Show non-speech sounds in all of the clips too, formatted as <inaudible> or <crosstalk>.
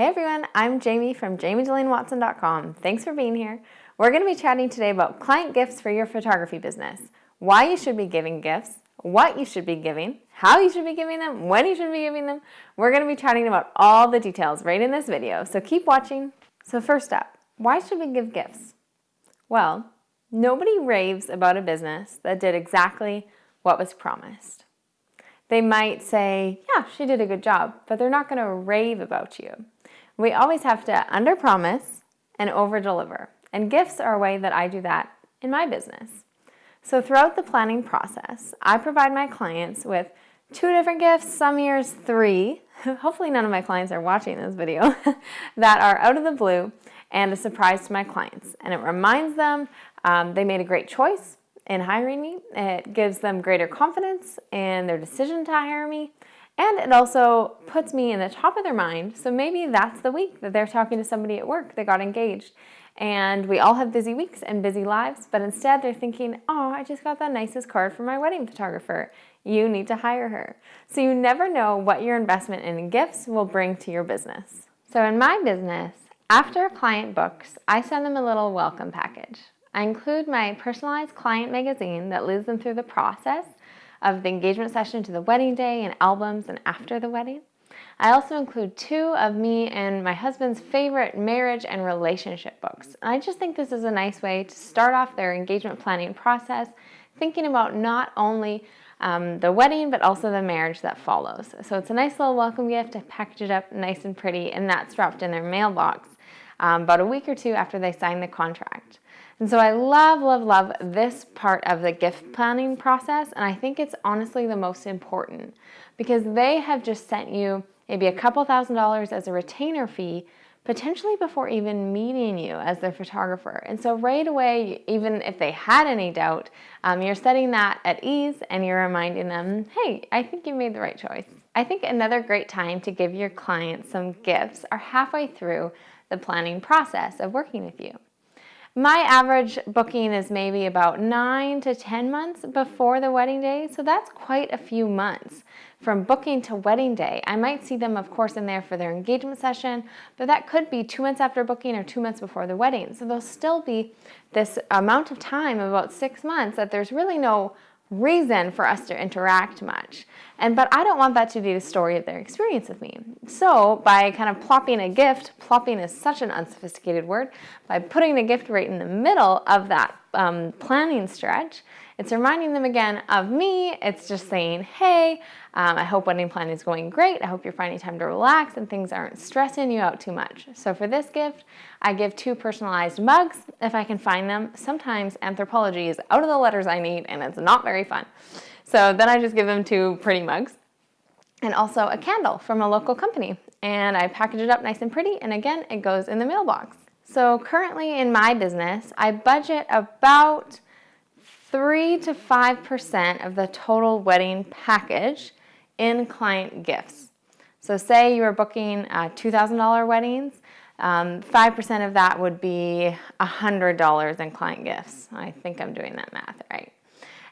Hey everyone, I'm Jamie from JamieDelaneWatson.com. Thanks for being here. We're going to be chatting today about client gifts for your photography business, why you should be giving gifts, what you should be giving, how you should be giving them, when you should be giving them. We're going to be chatting about all the details right in this video, so keep watching. So first up, why should we give gifts? Well, nobody raves about a business that did exactly what was promised. They might say, yeah, she did a good job, but they're not going to rave about you. We always have to under-promise and over-deliver. And gifts are a way that I do that in my business. So throughout the planning process, I provide my clients with two different gifts, some years three, <laughs> hopefully none of my clients are watching this video, <laughs> that are out of the blue and a surprise to my clients. And it reminds them um, they made a great choice in hiring me. It gives them greater confidence in their decision to hire me. And it also puts me in the top of their mind. So maybe that's the week that they're talking to somebody at work that got engaged. And we all have busy weeks and busy lives, but instead they're thinking, oh, I just got the nicest card from my wedding photographer. You need to hire her. So you never know what your investment in gifts will bring to your business. So in my business, after a client books, I send them a little welcome package. I include my personalized client magazine that leads them through the process of the engagement session to the wedding day and albums and after the wedding. I also include two of me and my husband's favorite marriage and relationship books. And I just think this is a nice way to start off their engagement planning process, thinking about not only um, the wedding, but also the marriage that follows. So it's a nice little welcome gift I package it up nice and pretty, and that's dropped in their mailbox um, about a week or two after they sign the contract. And so I love, love, love this part of the gift planning process. And I think it's honestly the most important because they have just sent you maybe a couple thousand dollars as a retainer fee potentially before even meeting you as their photographer. And so right away, even if they had any doubt, um, you're setting that at ease and you're reminding them, hey, I think you made the right choice. I think another great time to give your clients some gifts are halfway through the planning process of working with you. My average booking is maybe about nine to 10 months before the wedding day, so that's quite a few months from booking to wedding day. I might see them, of course, in there for their engagement session, but that could be two months after booking or two months before the wedding. So there'll still be this amount of time, about six months, that there's really no reason for us to interact much. And but I don't want that to be the story of their experience with me. So by kind of plopping a gift, plopping is such an unsophisticated word, by putting a gift right in the middle of that um, planning stretch, it's reminding them again of me. It's just saying, hey, um, I hope wedding planning is going great. I hope you're finding time to relax and things aren't stressing you out too much. So for this gift, I give two personalized mugs if I can find them. Sometimes Anthropologie is out of the letters I need and it's not very fun. So then I just give them two pretty mugs and also a candle from a local company. And I package it up nice and pretty. And again, it goes in the mailbox. So currently in my business, I budget about 3 to 5% of the total wedding package in client gifts. So say you were booking uh, $2,000 weddings, 5% um, of that would be $100 in client gifts. I think I'm doing that math right.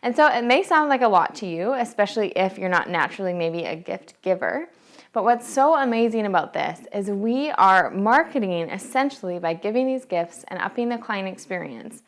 And so it may sound like a lot to you, especially if you're not naturally maybe a gift giver. But what's so amazing about this is we are marketing essentially by giving these gifts and upping the client experience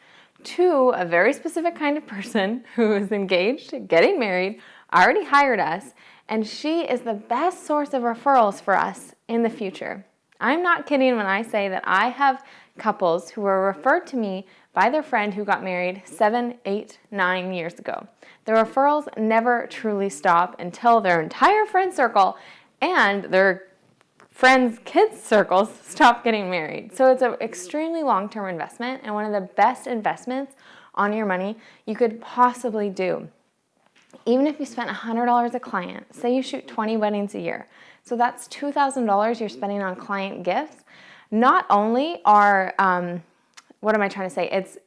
to a very specific kind of person <laughs> who is engaged, getting married, already hired us, and she is the best source of referrals for us in the future. I'm not kidding when I say that I have couples who were referred to me by their friend who got married seven, eight, nine years ago. The referrals never truly stop until their entire friend circle and their friends' kids' circles <laughs> stop getting married. So it's an extremely long-term investment and one of the best investments on your money you could possibly do. Even if you spent $100 a client, say you shoot 20 weddings a year, so that's $2,000 you're spending on client gifts. Not only are, um, what am I trying to say? It's,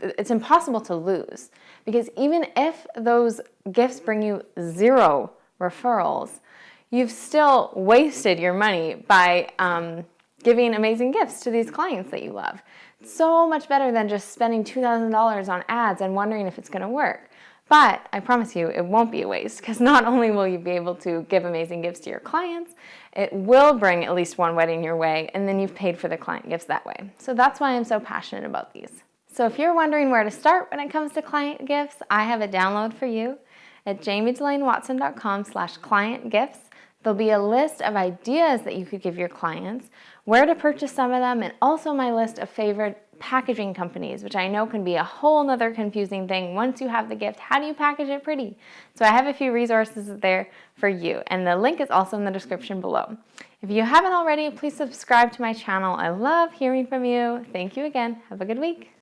it's impossible to lose because even if those gifts bring you zero referrals, you've still wasted your money by um, giving amazing gifts to these clients that you love. So much better than just spending $2,000 on ads and wondering if it's gonna work. But I promise you, it won't be a waste because <laughs> not only will you be able to give amazing gifts to your clients, it will bring at least one wedding your way, and then you've paid for the client gifts that way. So that's why I'm so passionate about these. So if you're wondering where to start when it comes to client gifts, I have a download for you at jamiedelanewatson.com slash client gifts. There'll be a list of ideas that you could give your clients, where to purchase some of them, and also my list of favorite packaging companies, which I know can be a whole nother confusing thing. Once you have the gift, how do you package it pretty? So I have a few resources there for you, and the link is also in the description below. If you haven't already, please subscribe to my channel. I love hearing from you. Thank you again. Have a good week.